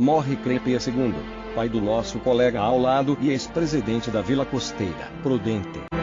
Morre Crepe II, pai do nosso colega ao lado e ex-presidente da Vila Costeira, Prudente.